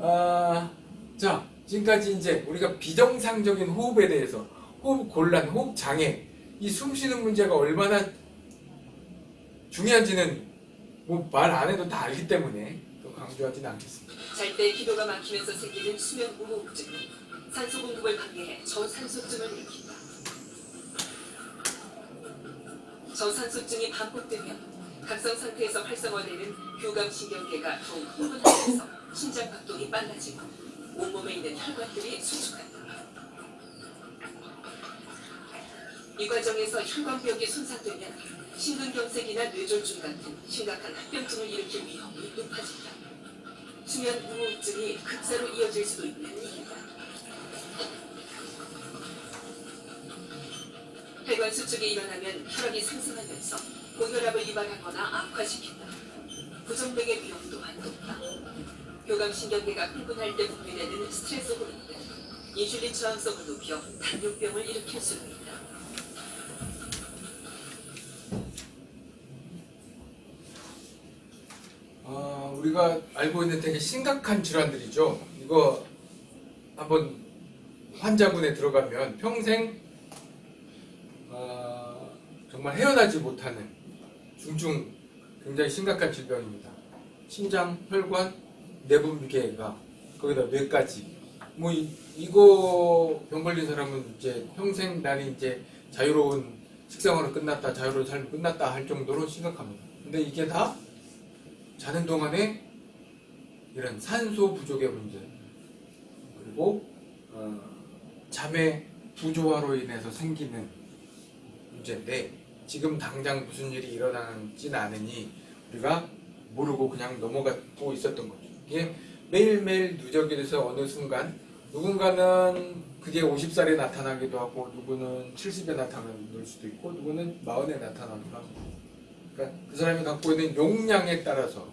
아, 자, 지금까지 이제 우리가 비정상적인 호흡에 대해서 호흡 곤란, 호흡 장애, 이 숨 쉬는 문제가 얼마나 중요한지는 뭐 말 안 해도 다 알기 때문에 또 강조하지는 않겠습니다. 잘 때 기도가 막히면서 생기는 수면 무호흡증, 산소 공급을 방해해 저산소증을 일으킨다. 저산소증이 반복되면 각성 상태에서 활성화되는 교감신경계가 더욱 흥분하면서 심장 박동이 빨라지고 온몸에 있는 혈관들이 수축한다. 이 과정에서 혈관벽이 손상되면 심근경색이나 뇌졸중 같은 심각한 합병증을 일으킬 위험이 높아진다. 수면 무호흡증이 급사로 이어질 수도 있는 이유다. 혈관 수축이 일어나면 혈압이 상승하면서 고혈압을 유발하거나 악화시킨다. 부정맥의 위험 또한 높다. 교감신경계가 흥분할 때 분비되는 스트레스 호르몬은 인슐린 저항성을 높여 당뇨병을 일으킬 수도 있다. 아, 우리가 알고 있는 되게 심각한 질환들이죠. 이거 한번 환자분에 들어가면 평생 아, 정말 헤어나지 못하는 중증 굉장히 심각한 질병입니다. 심장, 혈관, 내분비계가 거기다 뇌까지. 뭐 이, 이거 병 걸린 사람은 이제 평생 나는 이제 자유로운 식생활은 끝났다, 자유로운 삶이 끝났다 할 정도로 심각합니다. 근데 이게 다 자는 동안에 이런 산소 부족의 문제 그리고 어, 잠의 부조화로 인해서 생기는 문제인데 지금 당장 무슨 일이 일어나지는 않으니 우리가 모르고 그냥 넘어가고 있었던 거죠. 이게 매일매일 누적이 돼서 어느 순간 누군가는 그게 50살에 나타나기도 하고 누구는 70에 나타날 수도 있고 누구는 40에 나타나기도 하고 그러니까 그 사람이 갖고 있는 용량에 따라서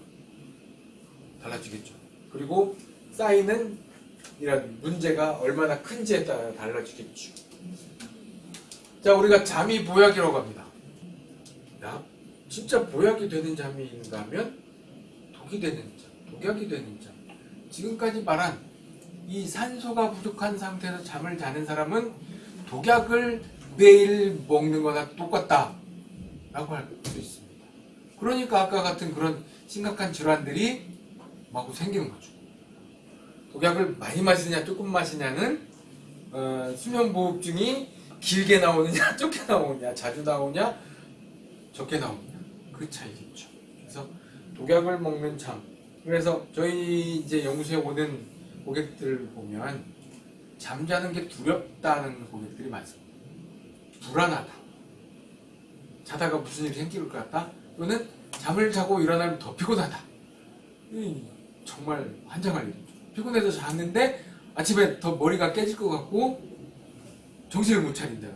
달라지겠죠. 그리고 쌓이는 이런 문제가 얼마나 큰지에 따라 달라지겠죠. 자, 우리가 잠이 보약이라고 합니다. 야, 진짜 보약이 되는 잠인가 하면 독이 되는 잠, 독약이 되는 잠. 지금까지 말한 이 산소가 부족한 상태에서 잠을 자는 사람은 독약을 매일 먹는 거나 똑같다. 라고 할 수 있습니다. 그러니까 아까 같은 그런 심각한 질환들이 마구 생기는 거죠. 독약을 많이 마시냐 조금 마시냐는 어, 수면무호흡증이 길게 나오느냐 좁게 나오느냐 자주 나오냐 적게 나오느냐 그 차이겠죠. 그래서 독약을 먹는 잠 그래서 저희 이제 연구소에 오는 고객들 보면 잠자는 게 두렵다는 고객들이 많습니다. 불안하다. 자다가 무슨 일이 생길 것 같다. 또는 잠을 자고 일어나면 더 피곤하다. 이 정말 환장할 일이죠. 피곤해서 잤는데 아침에 더 머리가 깨질 것 같고 정신을 못 차린다.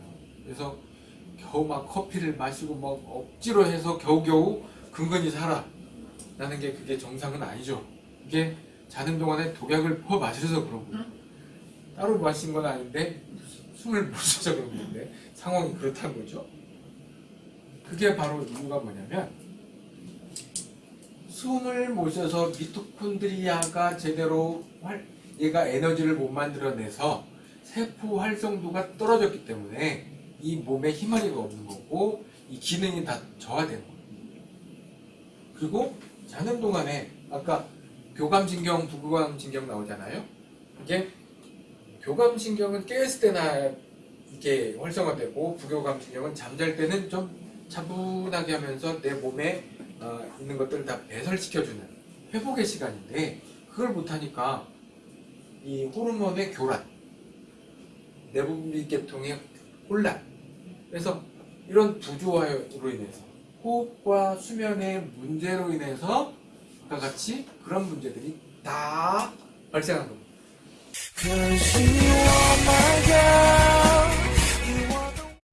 그래서 겨우 막 커피를 마시고 막 억지로 해서 겨우겨우 근근히 살아. 라는 게 그게 정상은 아니죠. 이게 자는 동안에 독약을 퍼 마셔서 그런 거예요. 따로 마신 건 아닌데 숨을 못 쉬어서 그런 건데 상황이 그렇다는 거죠. 그게 바로 이유가 뭐냐면 숨을 못 쉬어서 미토콘드리아가 제대로 활, 얘가 에너지를 못 만들어내서 세포 활성도가 떨어졌기 때문에 이 몸에 힘마리가 없는 거고 이 기능이 다 저하된 거예요. 그리고 자는 동안에 아까 교감신경, 부교감신경 나오잖아요. 이게 교감신경은 깨었을 때나 이게 활성화되고 부교감신경은 잠잘 때는 좀 차분하게 하면서 내 몸에 어, 있는 것들을 다 배설시켜주는 회복의 시간인데 그걸 못하니까 이 호르몬의 교란, 내분비계통의 혼란 그래서 이런 부조화로 인해서 호흡과 수면의 문제로 인해서 아까 같이 그런 문제들이 다 발생한 겁니다.